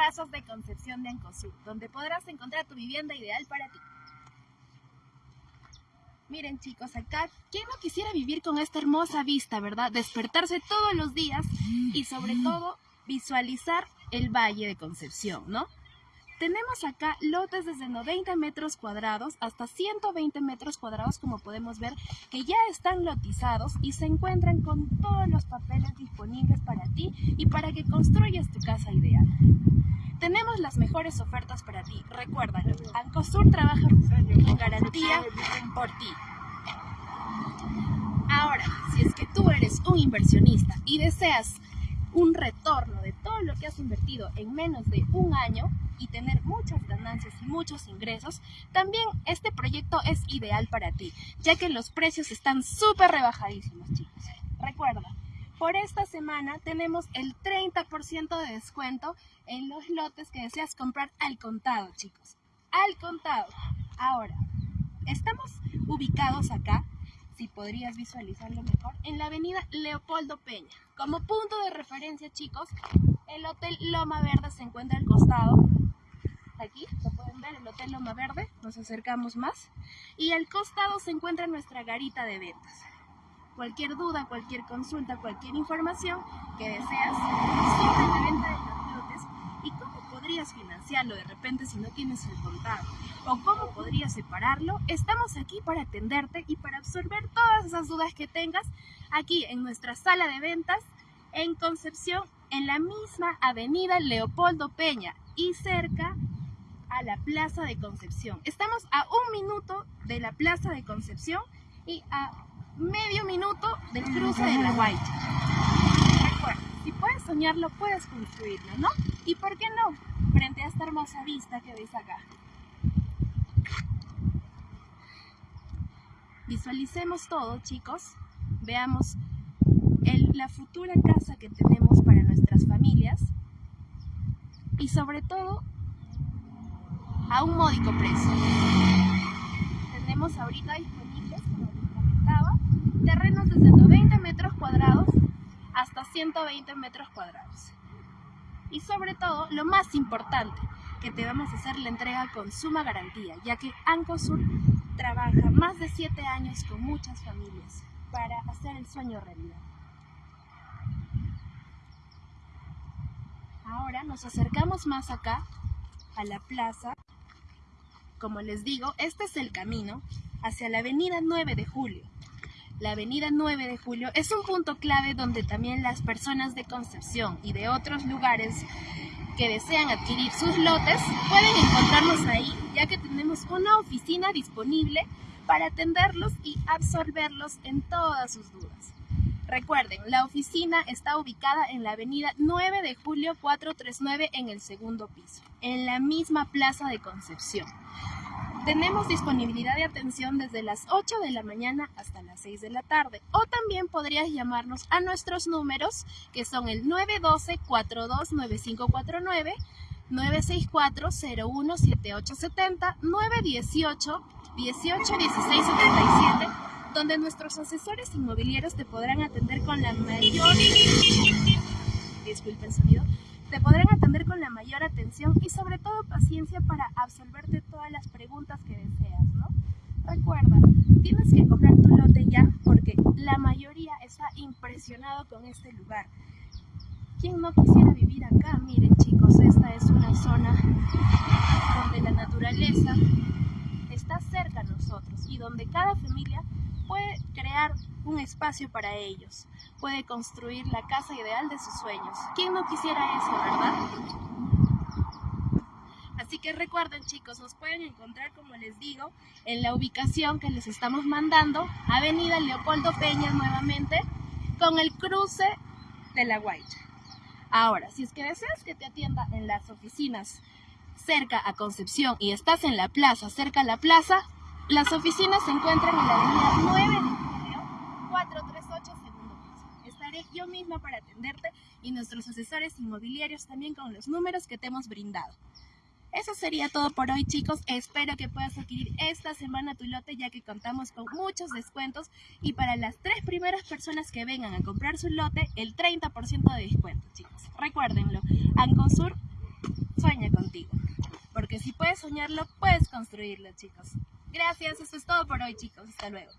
plazas de Concepción de Ancosur, donde podrás encontrar tu vivienda ideal para ti. Miren chicos, acá, ¿quién no quisiera vivir con esta hermosa vista, verdad? Despertarse todos los días y sobre todo visualizar el Valle de Concepción, ¿no? Tenemos acá lotes desde 90 metros cuadrados hasta 120 metros cuadrados, como podemos ver, que ya están lotizados y se encuentran con todos los papeles disponibles para ti y para que construyas tu casa ideal. Tenemos las mejores ofertas para ti. Recuérdalo, Ancosur trabaja con garantía por ti. Ahora, si es que tú eres un inversionista y deseas un retorno de todo lo que has invertido en menos de un año y tener muchas ganancias y muchos ingresos, también este proyecto es ideal para ti, ya que los precios están súper rebajadísimos, chicos. Recuerda, por esta semana tenemos el 30% de descuento en los lotes que deseas comprar al contado, chicos. Al contado. Ahora, estamos ubicados acá si podrías visualizarlo mejor, en la avenida Leopoldo Peña. Como punto de referencia, chicos, el Hotel Loma Verde se encuentra al costado. Aquí, lo pueden ver, el Hotel Loma Verde, nos acercamos más. Y al costado se encuentra nuestra garita de ventas. Cualquier duda, cualquier consulta, cualquier información que deseas la venta los lotes y cómo podrías financiarlo de repente si no tienes el contado o cómo podrías separarlo, estamos aquí para atenderte y para absorber todas esas dudas que tengas aquí en nuestra sala de ventas en Concepción, en la misma avenida Leopoldo Peña y cerca a la Plaza de Concepción. Estamos a un minuto de la Plaza de Concepción y a medio minuto del cruce de la Guaycha. Recuerda, si puedes soñarlo, puedes construirlo, ¿no? ¿Y por qué no? Frente a esta hermosa vista que ves acá. Visualicemos todo, chicos. Veamos la futura casa que tenemos para nuestras familias. Y sobre todo, a un módico precio. Tenemos ahorita disponibles, como les comentaba, terrenos desde 90 metros cuadrados hasta 120 metros cuadrados. Y sobre todo, lo más importante, que te vamos a hacer la entrega con suma garantía, ya que Ancosur trabaja más de 7 años con muchas familias para hacer el sueño realidad. Ahora nos acercamos más acá, a la plaza. Como les digo, este es el camino hacia la avenida 9 de Julio. La avenida 9 de Julio es un punto clave donde también las personas de Concepción y de otros lugares que desean adquirir sus lotes pueden encontrarlos ahí, ya que tenemos una oficina disponible para atenderlos y absolverlos en todas sus dudas. Recuerden, la oficina está ubicada en la avenida 9 de julio 439 en el segundo piso, en la misma plaza de Concepción. Tenemos disponibilidad de atención desde las 8 de la mañana hasta las 6 de la tarde. O también podrías llamarnos a nuestros números, que son el 912-429549, 964-017870, 918-181677, donde nuestros asesores inmobiliarios te podrán atender con la mayor... Disculpen sonido te podrán atender con la mayor atención y sobre todo paciencia para absolverte todas las preguntas que deseas, ¿no? Recuerda, tienes que comprar tu lote ya porque la mayoría está impresionado con este lugar. ¿Quién no quisiera vivir acá? Miren chicos, esta es una zona donde la naturaleza está cerca a nosotros y donde cada familia puede crear un espacio para ellos, puede construir la casa ideal de sus sueños. ¿Quién no quisiera eso, verdad? Así que recuerden chicos, nos pueden encontrar, como les digo, en la ubicación que les estamos mandando, Avenida Leopoldo Peña nuevamente, con el cruce de la Guaycha. Ahora, si es que deseas que te atienda en las oficinas cerca a Concepción y estás en la plaza, cerca a la plaza, las oficinas se encuentran en la avenida 9 de julio, 438 segundo yo misma para atenderte y nuestros asesores inmobiliarios también con los números que te hemos brindado. Eso sería todo por hoy chicos, espero que puedas adquirir esta semana tu lote ya que contamos con muchos descuentos y para las tres primeras personas que vengan a comprar su lote, el 30% de descuento chicos. Recuérdenlo, Ancosur sueña contigo. Porque si puedes soñarlo, puedes construirlo, chicos. Gracias, eso es todo por hoy, chicos. Hasta luego.